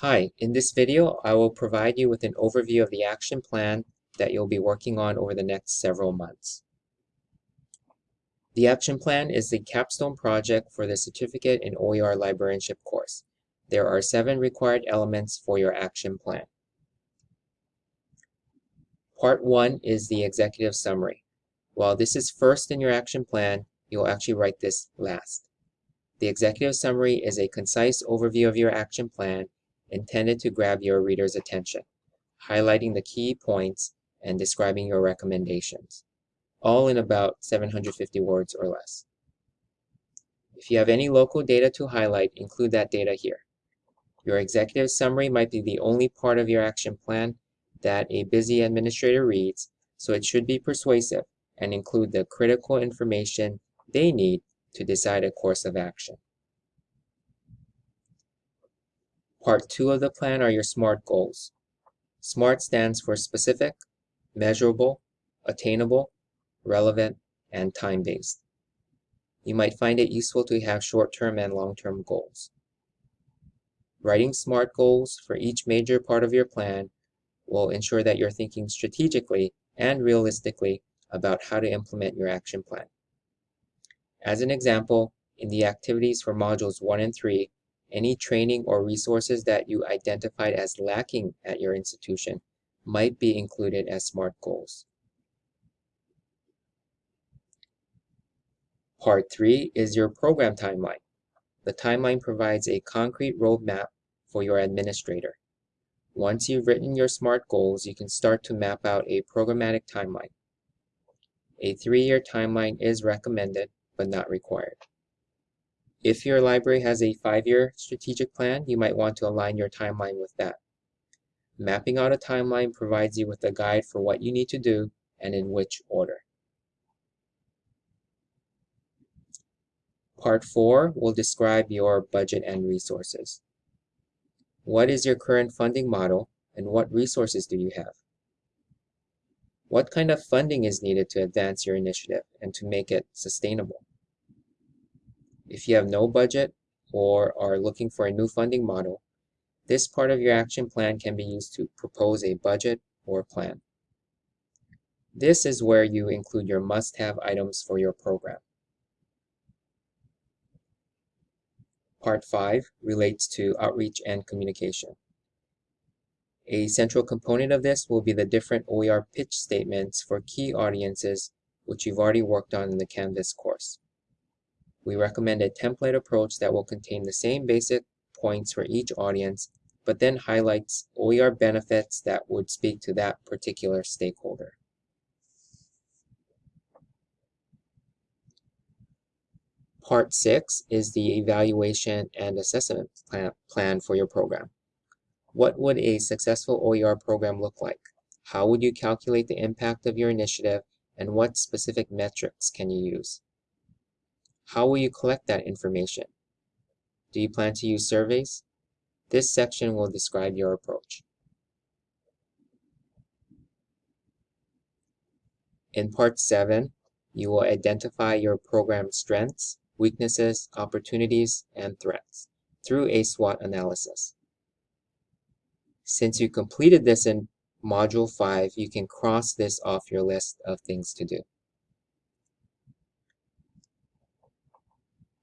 Hi, in this video, I will provide you with an overview of the action plan that you'll be working on over the next several months. The action plan is the capstone project for the Certificate in OER Librarianship course. There are seven required elements for your action plan. Part one is the executive summary. While this is first in your action plan, you'll actually write this last. The executive summary is a concise overview of your action plan intended to grab your reader's attention, highlighting the key points and describing your recommendations, all in about 750 words or less. If you have any local data to highlight, include that data here. Your executive summary might be the only part of your action plan that a busy administrator reads, so it should be persuasive and include the critical information they need to decide a course of action. Part two of the plan are your SMART goals. SMART stands for specific, measurable, attainable, relevant, and time-based. You might find it useful to have short-term and long-term goals. Writing SMART goals for each major part of your plan will ensure that you're thinking strategically and realistically about how to implement your action plan. As an example, in the activities for modules 1 and 3, any training or resources that you identified as lacking at your institution might be included as SMART goals. Part 3 is your program timeline. The timeline provides a concrete roadmap for your administrator. Once you've written your SMART goals, you can start to map out a programmatic timeline. A three-year timeline is recommended, but not required. If your library has a five-year strategic plan, you might want to align your timeline with that. Mapping out a timeline provides you with a guide for what you need to do and in which order. Part 4 will describe your budget and resources. What is your current funding model and what resources do you have? What kind of funding is needed to advance your initiative and to make it sustainable? If you have no budget or are looking for a new funding model, this part of your action plan can be used to propose a budget or plan. This is where you include your must-have items for your program. Part 5 relates to outreach and communication. A central component of this will be the different OER pitch statements for key audiences which you've already worked on in the Canvas course. We recommend a template approach that will contain the same basic points for each audience, but then highlights OER benefits that would speak to that particular stakeholder. Part 6 is the evaluation and assessment plan, plan for your program. What would a successful OER program look like? How would you calculate the impact of your initiative and what specific metrics can you use? How will you collect that information? Do you plan to use surveys? This section will describe your approach. In Part 7, you will identify your program strengths, weaknesses, opportunities, and threats through a SWOT analysis. Since you completed this in Module 5, you can cross this off your list of things to do.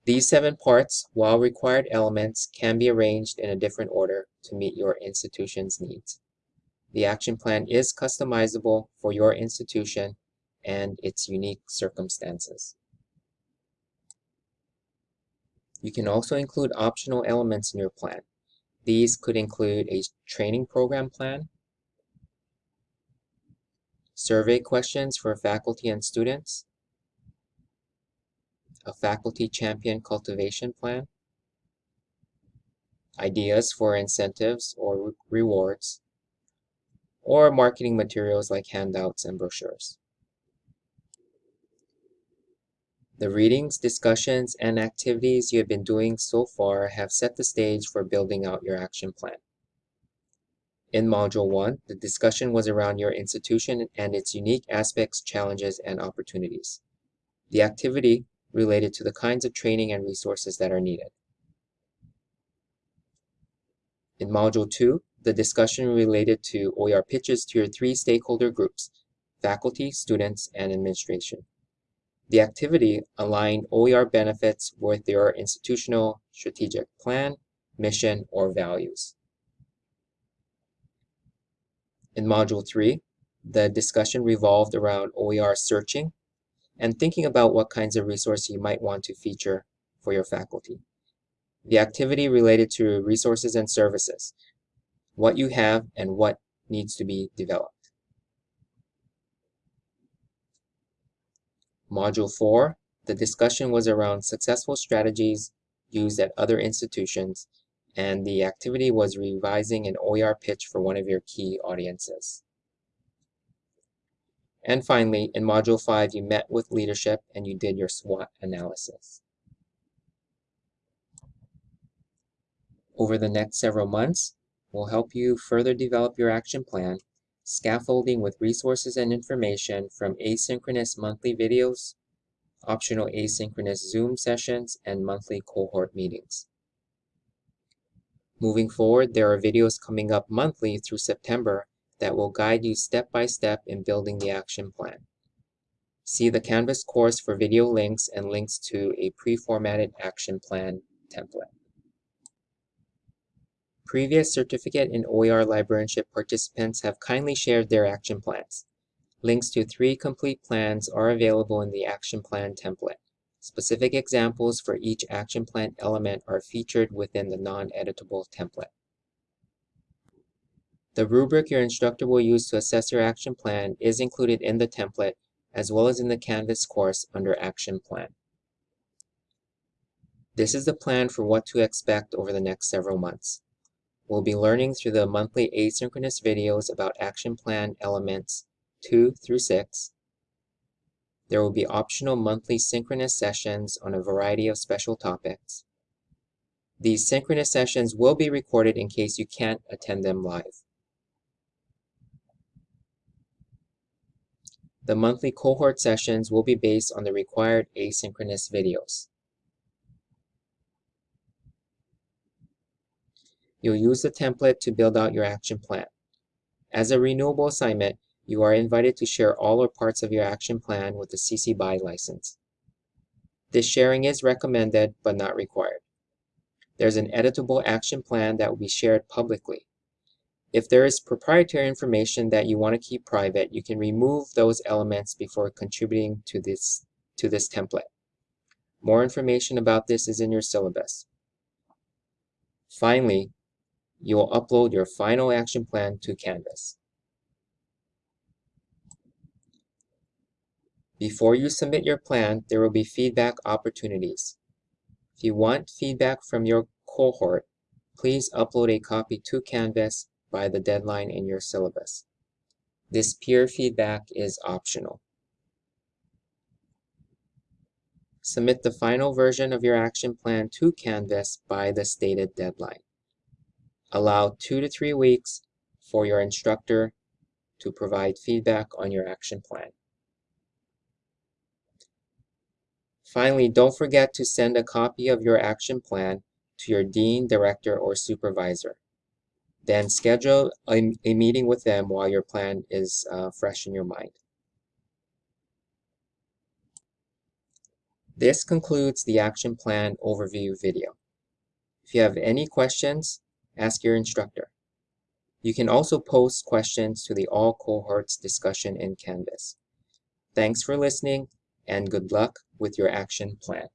These seven parts, while required elements, can be arranged in a different order to meet your institution's needs. The action plan is customizable for your institution and its unique circumstances. You can also include optional elements in your plan. These could include a training program plan, survey questions for faculty and students, a faculty champion cultivation plan, ideas for incentives or rewards, or marketing materials like handouts and brochures. The readings, discussions, and activities you have been doing so far have set the stage for building out your action plan. In Module 1, the discussion was around your institution and its unique aspects, challenges, and opportunities. The activity related to the kinds of training and resources that are needed. In Module 2, the discussion related to OER pitches to your three stakeholder groups, faculty, students, and administration. The activity aligned OER benefits with your institutional strategic plan, mission, or values. In Module 3, the discussion revolved around OER searching and thinking about what kinds of resources you might want to feature for your faculty. The activity related to resources and services, what you have and what needs to be developed. Module 4, the discussion was around successful strategies used at other institutions, and the activity was revising an OER pitch for one of your key audiences. And finally, in Module 5, you met with leadership and you did your SWOT analysis. Over the next several months, we'll help you further develop your action plan, scaffolding with resources and information from asynchronous monthly videos, optional asynchronous Zoom sessions, and monthly cohort meetings. Moving forward, there are videos coming up monthly through September that will guide you step by step in building the action plan. See the Canvas course for video links and links to a pre-formatted action plan template. Previous certificate and OER librarianship participants have kindly shared their action plans. Links to three complete plans are available in the action plan template. Specific examples for each action plan element are featured within the non-editable template. The rubric your instructor will use to assess your action plan is included in the template as well as in the Canvas course under Action Plan. This is the plan for what to expect over the next several months. We'll be learning through the monthly asynchronous videos about Action Plan elements 2 through 6. There will be optional monthly synchronous sessions on a variety of special topics. These synchronous sessions will be recorded in case you can't attend them live. The monthly cohort sessions will be based on the required asynchronous videos. You'll use the template to build out your action plan. As a renewable assignment, you are invited to share all or parts of your action plan with the CC BY license. This sharing is recommended but not required. There's an editable action plan that will be shared publicly. If there is proprietary information that you want to keep private, you can remove those elements before contributing to this, to this template. More information about this is in your syllabus. Finally, you will upload your final action plan to Canvas. Before you submit your plan, there will be feedback opportunities. If you want feedback from your cohort, please upload a copy to Canvas by the deadline in your syllabus. This peer feedback is optional. Submit the final version of your action plan to Canvas by the stated deadline. Allow two to three weeks for your instructor to provide feedback on your action plan. Finally, don't forget to send a copy of your action plan to your dean, director, or supervisor. Then schedule a, a meeting with them while your plan is uh, fresh in your mind. This concludes the action plan overview video. If you have any questions, ask your instructor. You can also post questions to the all cohorts discussion in Canvas. Thanks for listening and good luck with your action plan.